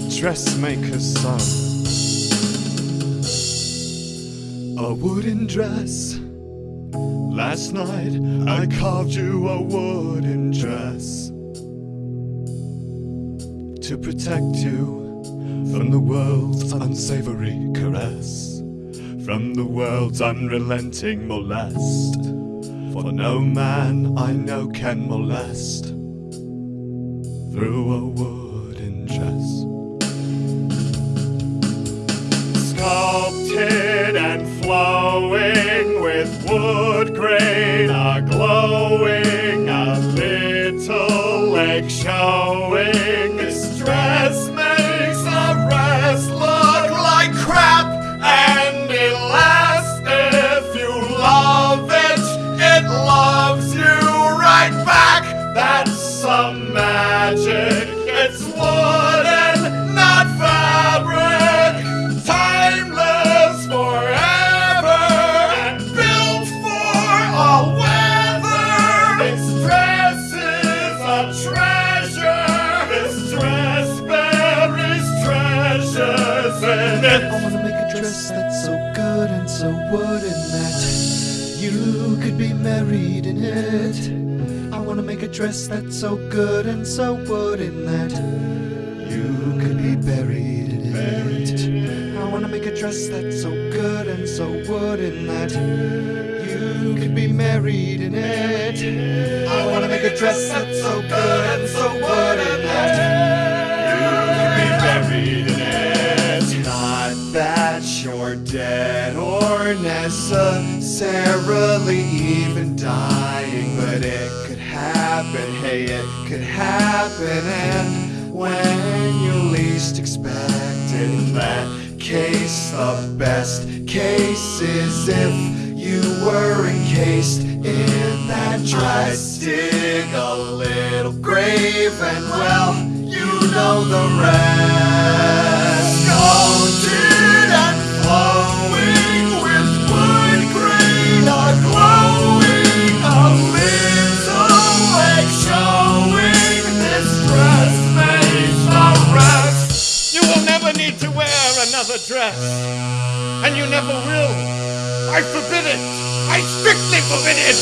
dressmaker's son. A wooden dress. Last night I carved you a wooden dress to protect you from the world's unsavory caress, from the world's unrelenting molest. For no man I know can molest through a wooden dress. Wood grain, a glowing, a little leg showing. Dress that's so good and so wooden that you could be married in it. I wanna make a dress that's so good and so wooden that you could be buried in it. I wanna make a dress that's so good and so wooden that you could be married in it. I wanna make a dress that's so good and so wooden that you're dead or necessarily even dying, but it could happen. Hey, it could happen, and when you least expect it, in that case, the best case is if you were encased in that dress. Dig a little grave, and well, you know the rest. Wear another dress, and you never will. I forbid it. I strictly forbid it.